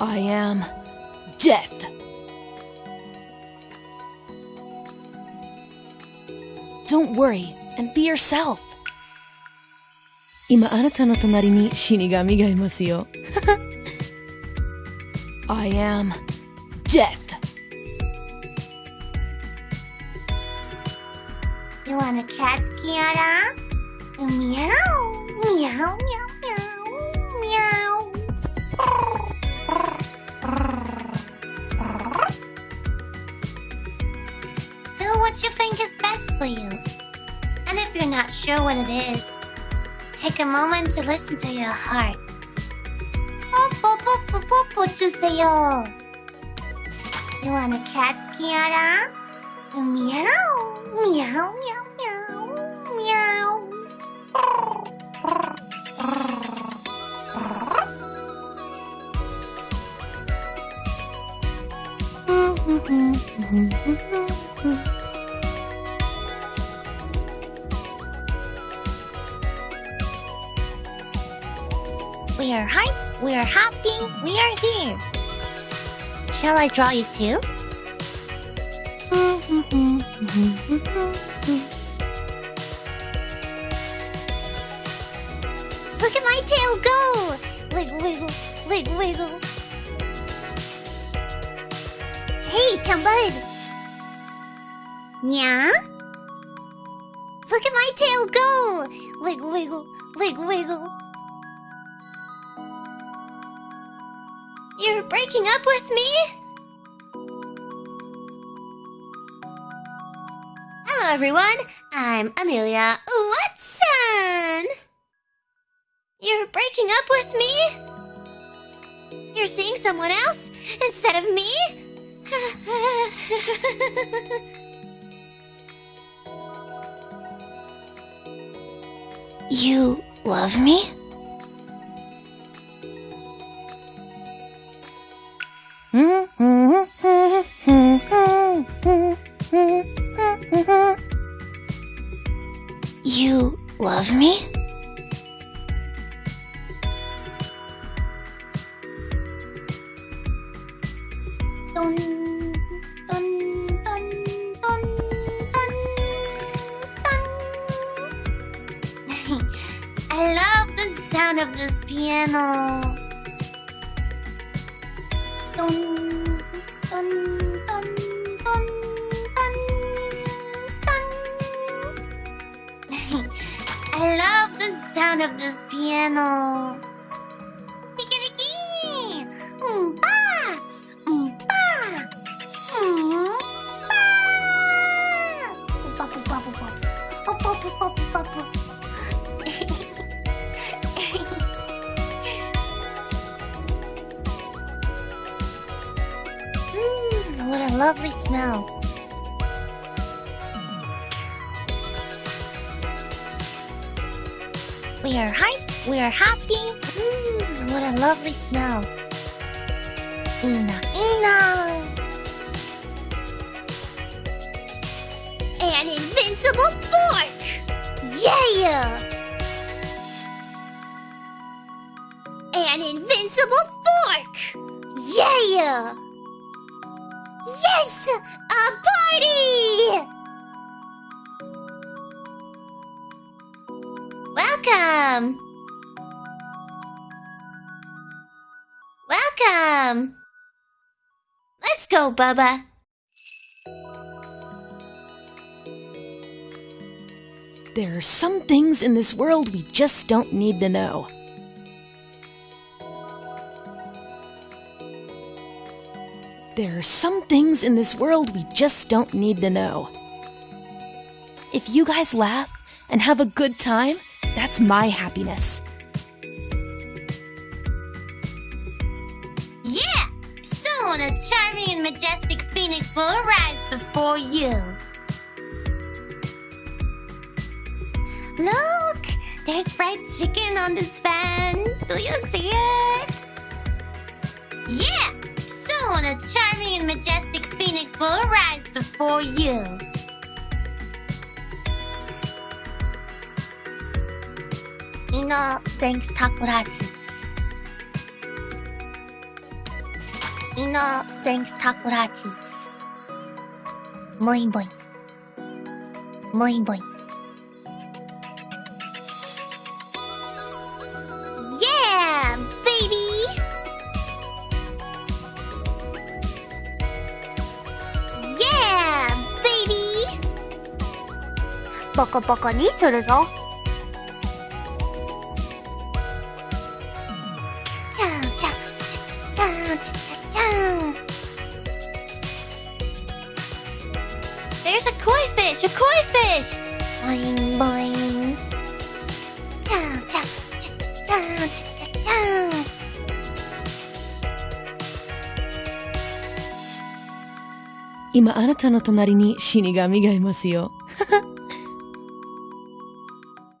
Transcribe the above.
I am death. Don't worry and be yourself. 今あなたの隣に死神がいますよ。I am death. You want a cat, Kiara? Meow, meow, meow, meow, meow. Do what you think is best for you. And if you're not sure what it is, take a moment to listen to your heart. 주세요. You want a cat, Kiara? Meow, meow, meow, We are hype, we are happy, we are here. Shall I draw you too? Look at my tail go! Wiggle, wiggle, wiggle, wiggle. Hey, Chumbud! Yeah? Look at my tail go! Wiggle, wiggle, wiggle, wiggle. You're breaking up with me? Hello, everyone. I'm Amelia Watson. You're breaking up with me? You're seeing someone else instead of me? You love me? You love me? Dun, dun, dun, dun, dun, dun. I love the sound of this piano. Dun, dun. I love the sound of this piano. Papu. Mmm, what a lovely smell. We are hype, we are happy. Mmm, what a lovely smell. Ina, Ina. An invincible fork! An invincible fork! Yeah! Yes! A party! Welcome! Welcome! Let's go, Bubba. There are some things in this world we just don't need to know. There are some things in this world we just don't need to know. If you guys laugh and have a good time, that's my happiness. Yeah! Soon a charming and majestic phoenix will arise before you. Look! There's fried chicken on this fan. Do you see it? Yeah! Soon a charming will arise before you. You thanks takodachis. You thanks takodachis. Boing boing. Boing boing. ボコボコにするぞ。ちゃんちゃん、ちゃんちゃちゃちゃん。There's a koi fish! A koi fish! ボインボイン。ちゃんちゃん、ちゃちゃちゃんちゃちゃちゃん。今あなたの隣に死神がいますよ。